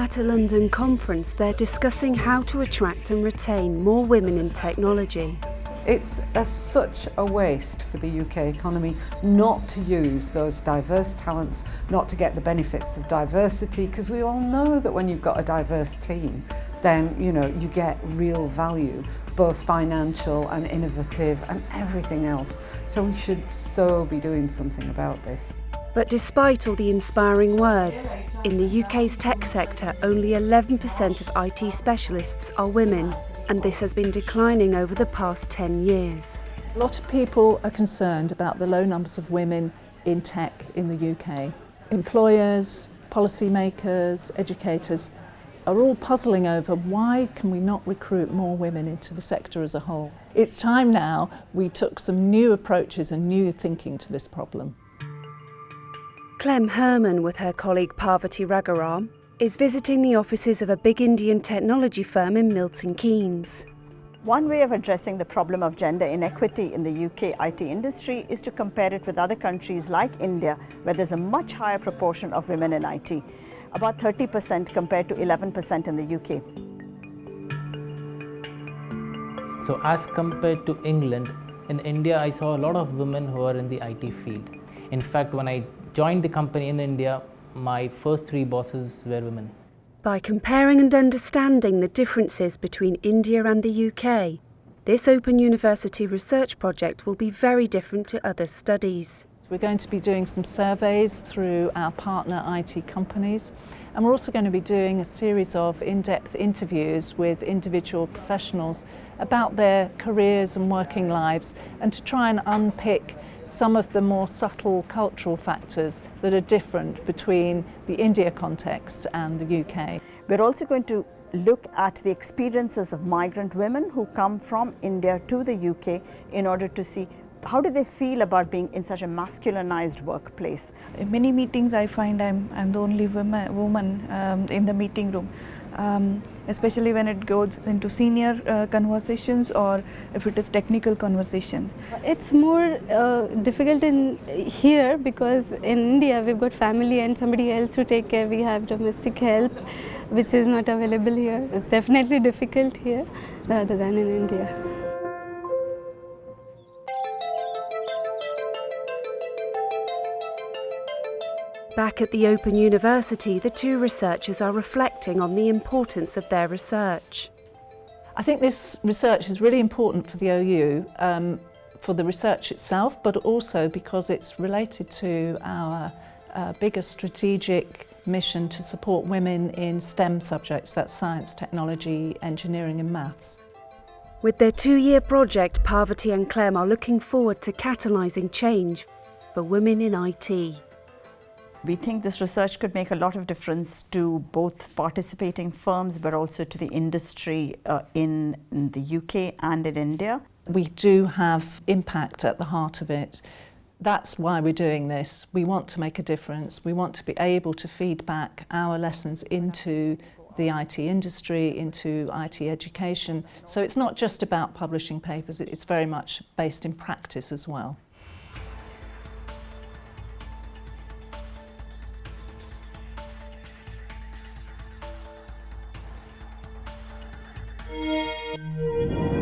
At a London conference, they're discussing how to attract and retain more women in technology. It's a, such a waste for the UK economy not to use those diverse talents, not to get the benefits of diversity, because we all know that when you've got a diverse team, then you know you get real value, both financial and innovative and everything else. So we should so be doing something about this. But despite all the inspiring words, in the UK's tech sector, only 11% of IT specialists are women and this has been declining over the past 10 years. A lot of people are concerned about the low numbers of women in tech in the UK. Employers, policymakers, educators are all puzzling over why can we not recruit more women into the sector as a whole. It's time now we took some new approaches and new thinking to this problem. Clem Herman with her colleague Parvati Raghuram is visiting the offices of a big Indian technology firm in Milton Keynes. One way of addressing the problem of gender inequity in the UK IT industry is to compare it with other countries like India, where there's a much higher proportion of women in IT, about 30% compared to 11% in the UK. So as compared to England, in India I saw a lot of women who are in the IT field. In fact, when I joined the company in India, my first three bosses were women. By comparing and understanding the differences between India and the UK, this Open University research project will be very different to other studies. We're going to be doing some surveys through our partner IT companies and we're also going to be doing a series of in-depth interviews with individual professionals about their careers and working lives and to try and unpick some of the more subtle cultural factors that are different between the India context and the UK. We're also going to look at the experiences of migrant women who come from India to the UK in order to see how do they feel about being in such a masculinized workplace? In many meetings I find I'm, I'm the only woman, woman um, in the meeting room. Um, especially when it goes into senior uh, conversations or if it is technical conversations. It's more uh, difficult in here because in India we've got family and somebody else to take care. We have domestic help which is not available here. It's definitely difficult here rather than in India. Back at the Open University, the two researchers are reflecting on the importance of their research. I think this research is really important for the OU, um, for the research itself, but also because it's related to our uh, bigger strategic mission to support women in STEM subjects, that's science, technology, engineering and maths. With their two-year project, Parvati and Clem are looking forward to catalysing change for women in IT. We think this research could make a lot of difference to both participating firms but also to the industry uh, in, in the UK and in India. We do have impact at the heart of it. That's why we're doing this. We want to make a difference. We want to be able to feed back our lessons into the IT industry, into IT education. So it's not just about publishing papers, it's very much based in practice as well. Música